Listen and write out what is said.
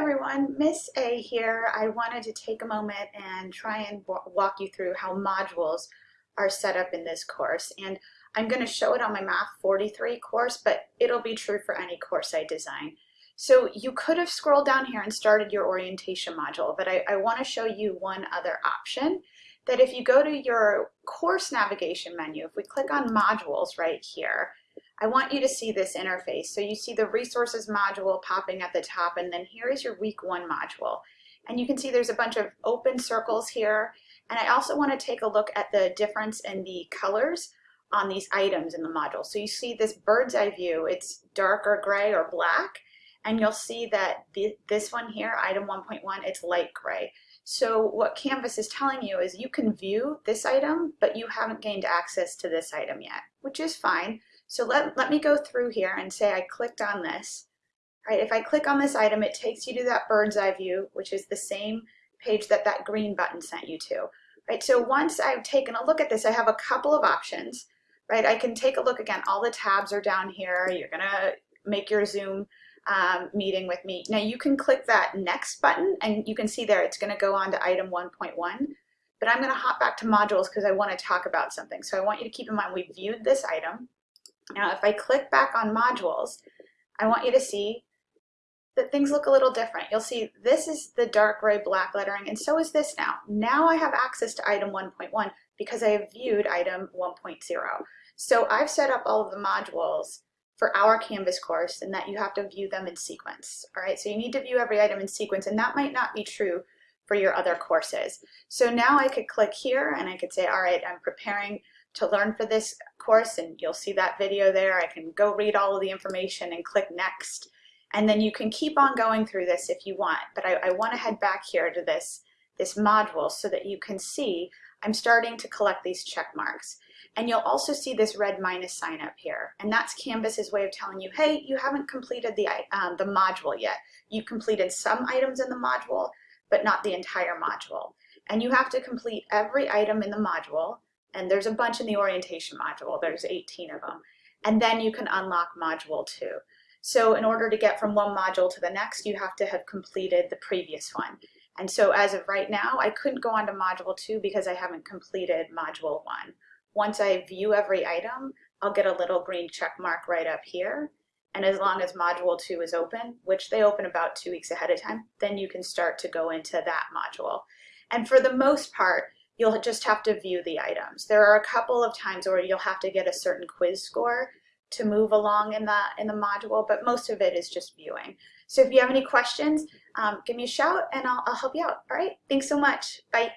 everyone, Miss A here. I wanted to take a moment and try and walk you through how modules are set up in this course. And I'm going to show it on my Math 43 course, but it'll be true for any course I design. So you could have scrolled down here and started your orientation module, but I, I want to show you one other option that if you go to your course navigation menu, if we click on modules right here, I want you to see this interface. So you see the resources module popping at the top, and then here is your week one module. And you can see there's a bunch of open circles here. And I also want to take a look at the difference in the colors on these items in the module. So you see this bird's eye view, it's darker gray or black, and you'll see that the, this one here, item 1.1, it's light gray. So what Canvas is telling you is you can view this item, but you haven't gained access to this item yet, which is fine. So let, let me go through here and say I clicked on this. Right, if I click on this item, it takes you to that bird's eye view, which is the same page that that green button sent you to. Right, so once I've taken a look at this, I have a couple of options. Right, I can take a look again. All the tabs are down here. You're gonna make your Zoom um, meeting with me. Now you can click that next button and you can see there it's gonna go on to item 1.1 but I'm gonna hop back to modules because I wanna talk about something. So I want you to keep in mind we viewed this item. Now, if I click back on modules, I want you to see that things look a little different. You'll see this is the dark gray black lettering, and so is this now. Now I have access to item 1.1 because I have viewed item 1.0. So I've set up all of the modules for our Canvas course and that you have to view them in sequence. All right, so you need to view every item in sequence, and that might not be true for your other courses. So now I could click here and I could say, all right, I'm preparing to learn for this course and you'll see that video there. I can go read all of the information and click next. And then you can keep on going through this if you want. But I, I want to head back here to this, this module so that you can see I'm starting to collect these check marks. And you'll also see this red minus sign up here. And that's Canvas's way of telling you, hey, you haven't completed the, um, the module yet. You completed some items in the module, but not the entire module. And you have to complete every item in the module and there's a bunch in the orientation module. There's 18 of them. And then you can unlock module two. So in order to get from one module to the next, you have to have completed the previous one. And so as of right now, I couldn't go on to module two because I haven't completed module one. Once I view every item, I'll get a little green check mark right up here. And as long as module two is open, which they open about two weeks ahead of time, then you can start to go into that module. And for the most part, you'll just have to view the items. There are a couple of times where you'll have to get a certain quiz score to move along in the, in the module, but most of it is just viewing. So if you have any questions, um, give me a shout and I'll, I'll help you out. All right, thanks so much. Bye.